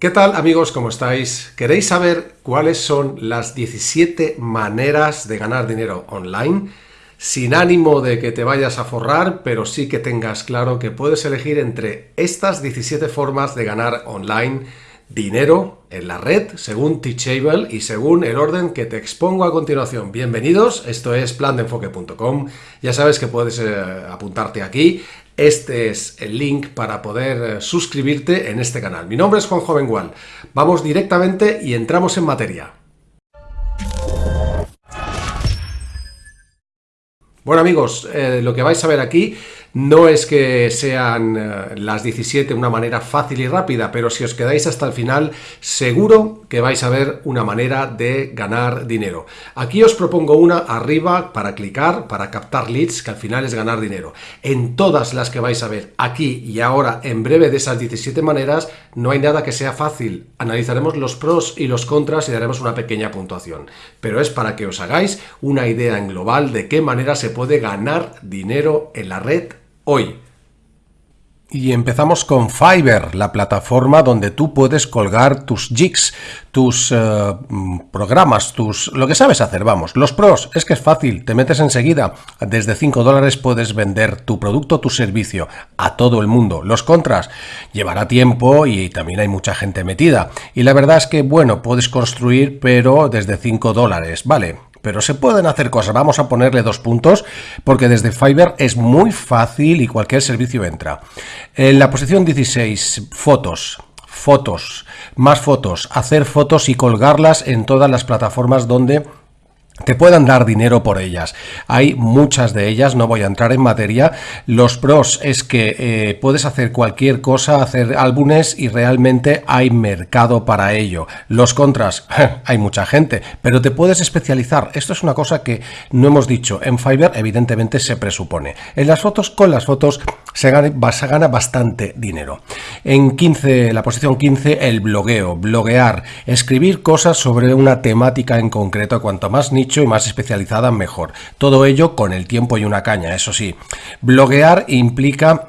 ¿Qué tal amigos? ¿Cómo estáis? ¿Queréis saber cuáles son las 17 maneras de ganar dinero online? Sin ánimo de que te vayas a forrar, pero sí que tengas claro que puedes elegir entre estas 17 formas de ganar online dinero en la red según Teachable y según el orden que te expongo a continuación. Bienvenidos, esto es plandeenfoque.com. Ya sabes que puedes eh, apuntarte aquí. Este es el link para poder eh, suscribirte en este canal. Mi nombre es Juan Jovengual. Vamos directamente y entramos en materia. Bueno amigos, eh, lo que vais a ver aquí no es que sean eh, las 17 una manera fácil y rápida, pero si os quedáis hasta el final, seguro que vais a ver una manera de ganar dinero. Aquí os propongo una arriba para clicar, para captar leads, que al final es ganar dinero. En todas las que vais a ver aquí y ahora, en breve de esas 17 maneras, no hay nada que sea fácil. Analizaremos los pros y los contras y daremos una pequeña puntuación. Pero es para que os hagáis una idea en global de qué manera se puede ganar dinero en la red hoy. Y empezamos con Fiverr, la plataforma donde tú puedes colgar tus jigs, tus eh, programas, tus lo que sabes hacer, vamos. Los pros, es que es fácil, te metes enseguida. Desde 5 dólares puedes vender tu producto, tu servicio a todo el mundo. Los contras, llevará tiempo y también hay mucha gente metida. Y la verdad es que, bueno, puedes construir, pero desde 5 dólares, vale. Pero se pueden hacer cosas. Vamos a ponerle dos puntos porque desde Fiverr es muy fácil y cualquier servicio entra. En la posición 16, fotos. Fotos, más fotos, hacer fotos y colgarlas en todas las plataformas donde te puedan dar dinero por ellas. Hay muchas de ellas, no voy a entrar en materia. Los pros es que eh, puedes hacer cualquier cosa, hacer álbumes y realmente hay mercado para ello. Los contras, hay mucha gente, pero te puedes especializar. Esto es una cosa que no hemos dicho. En Fiverr evidentemente se presupone. En las fotos, con las fotos se gana, bastante dinero. En 15, la posición 15, el blogueo, bloguear, escribir cosas sobre una temática en concreto. Cuanto más nicho y más especializada mejor. Todo ello con el tiempo y una caña, eso sí. Bloguear implica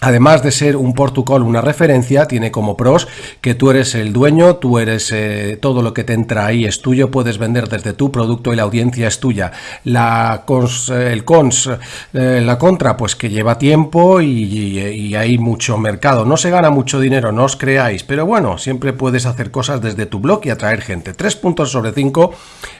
Además de ser un protocolo, una referencia, tiene como pros que tú eres el dueño, tú eres eh, todo lo que te entra ahí es tuyo, puedes vender desde tu producto y la audiencia es tuya. La cons, el cons, eh, la contra, pues que lleva tiempo y, y, hay mucho mercado. No se gana mucho dinero, no os creáis, pero bueno, siempre puedes hacer cosas desde tu blog y atraer gente. Tres puntos sobre cinco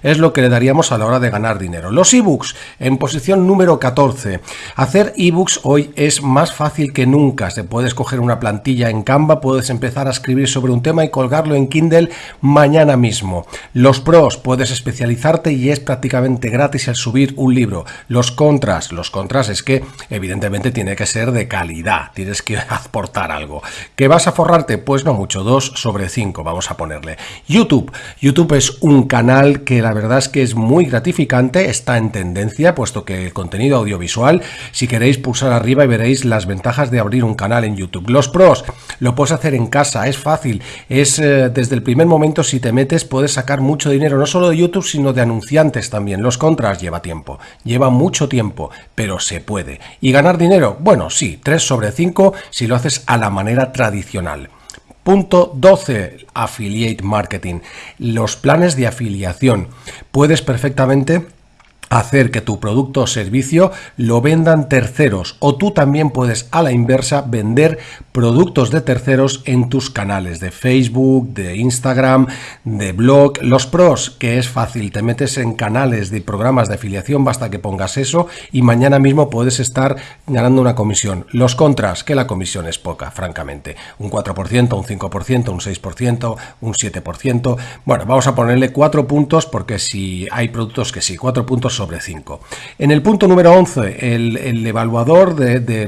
es lo que le daríamos a la hora de ganar dinero. Los ebooks en posición número 14. Hacer ebooks hoy es más fácil que nunca. Se puede escoger una plantilla en Canva, puedes empezar a escribir sobre un tema y colgarlo en Kindle mañana mismo. Los pros, puedes especializarte y es prácticamente gratis el subir un libro. Los contras, los contras es que evidentemente tiene que ser de calidad, tienes que aportar algo. ¿Que vas a forrarte? Pues no mucho, 2 sobre 5 vamos a ponerle. YouTube, YouTube es un canal que la verdad es que es muy gratificante, está en tendencia, puesto que el contenido audiovisual, si queréis pulsar arriba y veréis las ventajas de abrir un canal en YouTube. Los pros, lo puedes hacer en casa, es fácil, es eh, desde el primer momento si te metes puedes sacar mucho dinero, no solo de YouTube, sino de anunciantes también. Los contras lleva tiempo, lleva mucho tiempo, pero se puede. ¿Y ganar dinero? Bueno, sí, 3 sobre 5 si lo haces a la manera tradicional. Punto 12, Affiliate Marketing. Los planes de afiliación. Puedes perfectamente hacer que tu producto o servicio lo vendan terceros o tú también puedes a la inversa vender productos de terceros en tus canales de Facebook, de Instagram, de blog. Los pros, que es fácil, te metes en canales de programas de afiliación, basta que pongas eso y mañana mismo puedes estar ganando una comisión. Los contras, que la comisión es poca, francamente. Un 4%, un 5%, un 6%, un 7%. Bueno, vamos a ponerle 4 puntos porque si hay productos que sí, 4 puntos sobre 5. En el punto número 11, el, evaluador de, de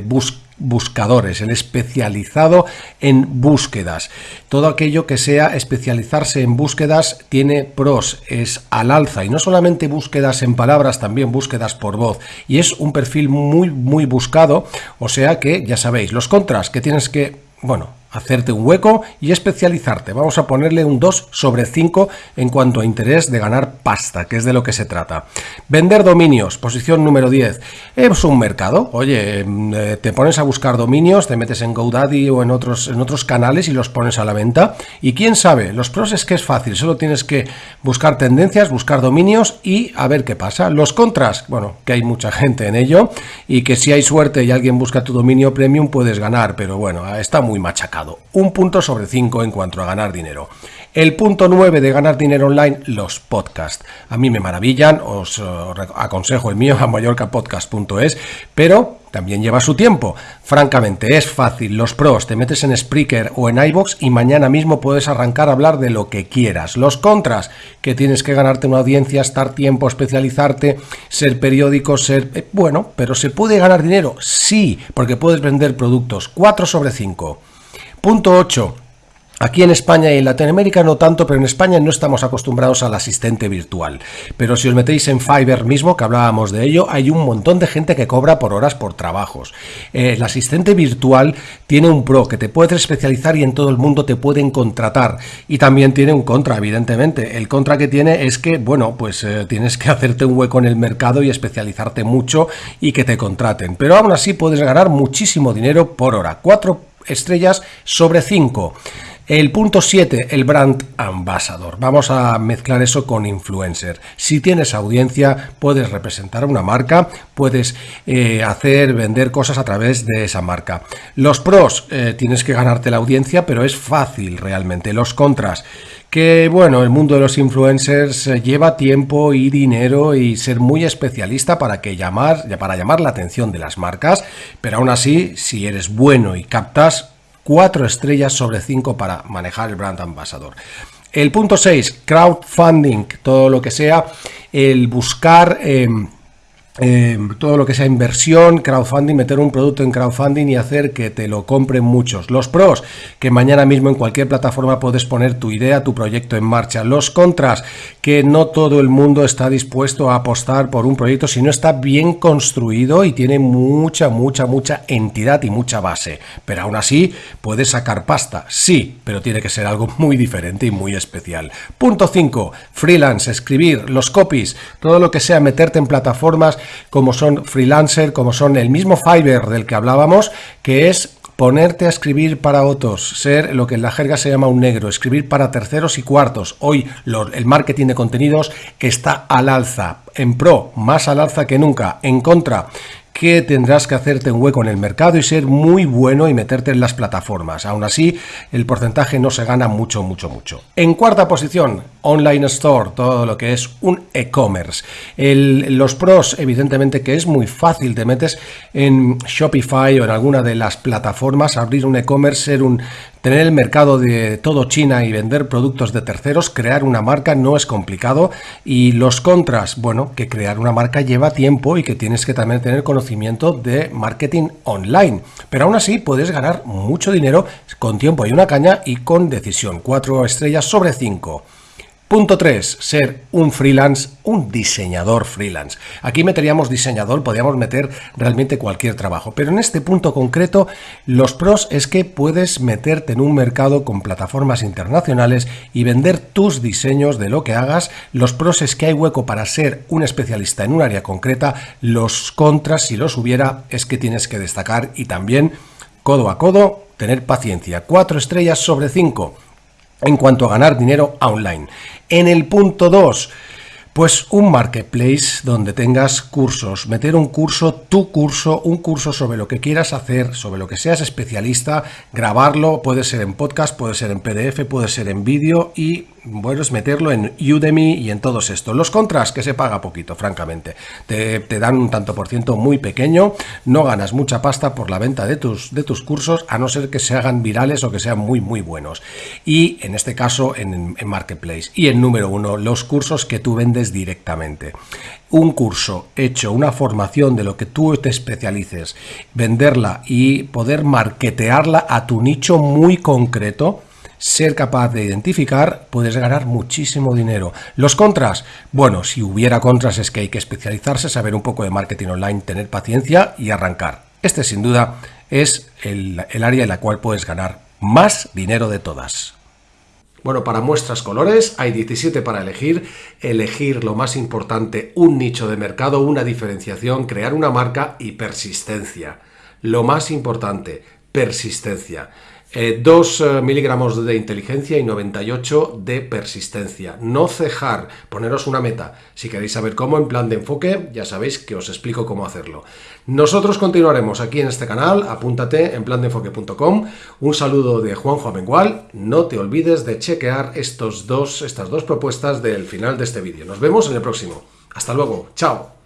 buscadores, el especializado en búsquedas. Todo aquello que sea especializarse en búsquedas tiene pros, es al alza y no solamente búsquedas en palabras, también búsquedas por voz y es un perfil muy muy buscado, o sea que ya sabéis, los contras que tienes que, bueno, hacerte un hueco y especializarte. Vamos a ponerle un 2 sobre 5 en cuanto a interés de ganar pasta, que es de lo que se trata. Vender dominios, posición número 10. Es un mercado. Oye, mm, eh, te pones a buscar dominios, te metes en GoDaddy o en otros, en otros canales y los pones a la venta. Y quién sabe, los pros es que es fácil, solo tienes que buscar tendencias, buscar dominios y a ver qué pasa. Los contras, bueno, que hay mucha gente en ello y que si hay suerte y alguien busca tu dominio premium puedes ganar, pero bueno, está muy machacado. Un punto sobre 5 en cuanto a ganar dinero. El punto 9 de ganar dinero online, los podcasts. A mí me maravillan, os eh, aconsejo el mío a mallorcapodcast.es, pero también lleva su tiempo. Francamente, es fácil. Los pros, te metes en Spreaker o en iBox y mañana mismo puedes arrancar a hablar de lo que quieras. Los contras, que tienes que ganarte una audiencia, estar tiempo, especializarte, ser periódico, ser... Eh, bueno, pero ¿se puede ganar dinero? Sí, porque puedes vender productos. 4 sobre 5. Punto 8. Aquí en España y en Latinoamérica no tanto, pero en España no estamos acostumbrados al asistente virtual. Pero si os metéis en Fiverr mismo, que hablábamos de ello, hay un montón de gente que cobra por horas por trabajos. Eh, el asistente virtual tiene un pro que te puedes especializar y en todo el mundo te pueden contratar. Y también tiene un contra, evidentemente. El contra que tiene es que, bueno, pues eh, tienes que hacerte un hueco en el mercado y especializarte mucho y que te contraten. Pero aún así puedes ganar muchísimo dinero por hora. Cuatro estrellas sobre cinco. El punto 7, el brand ambassador. Vamos a mezclar eso con influencer. Si tienes audiencia, puedes representar una marca, puedes eh, hacer, vender cosas a través de esa marca. Los pros, eh, tienes que ganarte la audiencia, pero es fácil realmente. Los contras, que bueno, el mundo de los influencers eh, lleva tiempo y dinero y ser muy especialista para que llamar, para llamar la atención de las marcas, pero aún así, si eres bueno y captas, 4 estrellas sobre 5 para manejar el brand ambassador. El punto 6, crowdfunding, todo lo que sea el buscar... Em, Em, todo lo que sea inversión, crowdfunding, meter un producto en crowdfunding y hacer que te lo compren muchos. Los pros, que mañana mismo en cualquier plataforma puedes poner tu idea, tu proyecto en marcha. Los contras, que no todo el mundo está dispuesto a apostar por un proyecto si no está bien construido y tiene mucha, mucha, mucha entidad y mucha base. Pero aún así, puedes sacar pasta, sí, pero tiene que ser algo muy diferente y muy especial. Punto 5, freelance, escribir, los copies, todo lo que sea meterte en plataformas como son freelancer, como son el mismo Fiverr del que hablábamos, que es ponerte a escribir para otros, ser lo que en la jerga se llama un negro, escribir para terceros y cuartos. Hoy el marketing de contenidos está al alza, en pro, más al alza que nunca, en contra que tendrás que hacerte un hueco en el mercado y ser muy bueno y meterte en las plataformas. Aún así, el porcentaje no se gana mucho, mucho, mucho. En cuarta posición, Online Store, todo lo que es un e-commerce. Los pros, evidentemente que es muy fácil, te metes en Shopify o en alguna de las plataformas, abrir un e-commerce, ser un Tener el mercado de todo China y vender productos de terceros, crear una marca no es complicado y los contras, bueno, que crear una marca lleva tiempo y que tienes que también tener conocimiento de marketing online. Pero aún así puedes ganar mucho dinero con tiempo y una caña y con decisión. Cuatro estrellas sobre cinco. Punto 3. Ser un freelance, un diseñador freelance. Aquí meteríamos diseñador, podríamos meter realmente cualquier trabajo, pero en este punto concreto los pros es que puedes meterte en un mercado con plataformas internacionales y vender tus diseños de lo que hagas. Los pros es que hay hueco para ser un especialista en un área concreta. Los contras, si los hubiera, es que tienes que destacar y también codo a codo tener paciencia. 4 estrellas sobre 5 en cuanto a ganar dinero online. En el punto 2, pues un marketplace donde tengas cursos, meter un curso, tu curso, un curso sobre lo que quieras hacer, sobre lo que seas especialista, grabarlo, puede ser en podcast, puede ser en PDF, puede ser en vídeo y bueno, es meterlo en Udemy y en todos estos. Los contras, que se paga poquito, francamente. Te, dan un tanto por ciento muy pequeño, no ganas mucha pasta por la venta de tus, de tus cursos, a no ser que se hagan virales o que sean muy, muy buenos. Y en este caso, en, en Marketplace. Y el número uno, los cursos que tú vendes directamente un curso hecho, una formación de lo que tú te especialices, venderla y poder marketearla a tu nicho muy concreto, ser capaz de identificar, puedes ganar muchísimo dinero. Los contras, bueno, si hubiera contras es que hay que especializarse, saber un poco de marketing online, tener paciencia y arrancar. Este sin duda es el, área en la cual puedes ganar más dinero de todas. Bueno, para muestras colores hay 17 para elegir. Elegir lo más importante, un nicho de mercado, una diferenciación, crear una marca y persistencia. Lo más importante, persistencia. 2 eh, eh, miligramos de inteligencia y 98 de persistencia. No cejar, poneros una meta. Si queréis saber cómo en plan de enfoque, ya sabéis que os explico cómo hacerlo. Nosotros continuaremos aquí en este canal, apúntate en plandeenfoque.com. Un saludo de Juanjo Amengual. No te olvides de chequear estos dos, estas dos propuestas del final de este vídeo. Nos vemos en el próximo. Hasta luego. Chao.